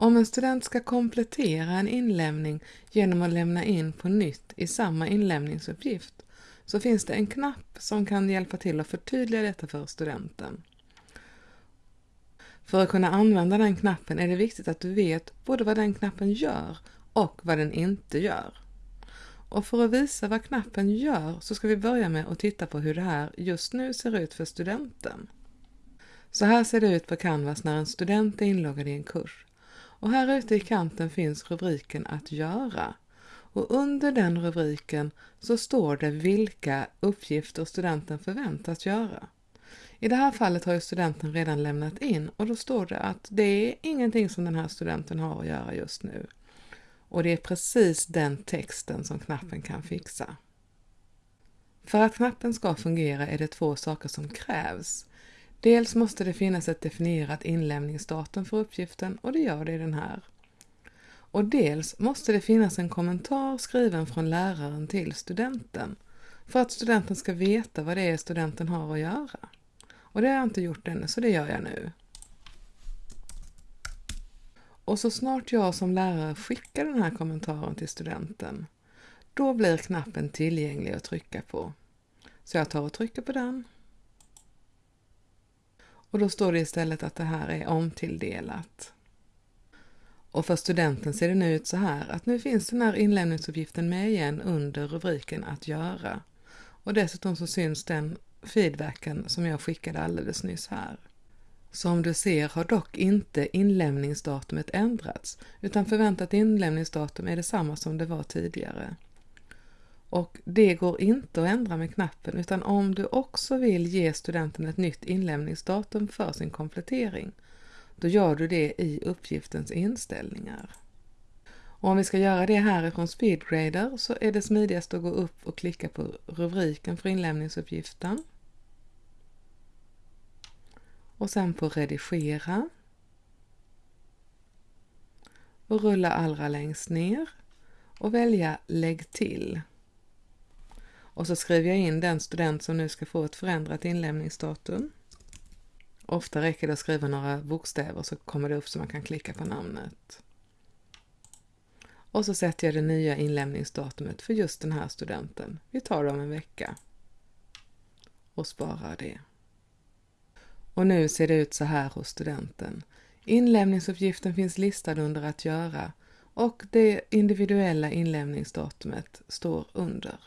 Om en student ska komplettera en inlämning genom att lämna in på nytt i samma inlämningsuppgift så finns det en knapp som kan hjälpa till att förtydliga detta för studenten. För att kunna använda den knappen är det viktigt att du vet både vad den knappen gör och vad den inte gör. Och för att visa vad knappen gör så ska vi börja med att titta på hur det här just nu ser ut för studenten. Så här ser det ut på Canvas när en student är inloggad i en kurs. Och här ute i kanten finns rubriken Att göra. Och under den rubriken så står det vilka uppgifter studenten förväntas göra. I det här fallet har ju studenten redan lämnat in och då står det att det är ingenting som den här studenten har att göra just nu. Och det är precis den texten som knappen kan fixa. För att knappen ska fungera är det två saker som krävs. Dels måste det finnas ett definierat inlämningsdatum för uppgiften och det gör det i den här. Och dels måste det finnas en kommentar skriven från läraren till studenten för att studenten ska veta vad det är studenten har att göra. Och det har jag inte gjort ännu, så det gör jag nu. Och så snart jag som lärare skickar den här kommentaren till studenten, då blir knappen tillgänglig att trycka på. Så jag tar och trycker på den. Och då står det istället att det här är omtilldelat. Och för studenten ser det nu ut så här att nu finns den här inlämningsuppgiften med igen under rubriken att göra. Och dessutom så syns den feedbacken som jag skickade alldeles nyss här. Som du ser har dock inte inlämningsdatumet ändrats utan förväntat inlämningsdatum är detsamma som det var tidigare. Och det går inte att ändra med knappen utan om du också vill ge studenten ett nytt inlämningsdatum för sin komplettering då gör du det i uppgiftens inställningar. Och om vi ska göra det härifrån Speedgrader så är det smidigast att gå upp och klicka på rubriken för inlämningsuppgiften. Och sen på redigera. Och rulla allra längst ner och välja lägg till. Och så skriver jag in den student som nu ska få ett förändrat inlämningsdatum. Ofta räcker det att skriva några bokstäver så kommer det upp så man kan klicka på namnet. Och så sätter jag det nya inlämningsdatumet för just den här studenten. Vi tar det om en vecka. Och sparar det. Och nu ser det ut så här hos studenten. Inlämningsuppgiften finns listad under att göra och det individuella inlämningsdatumet står under.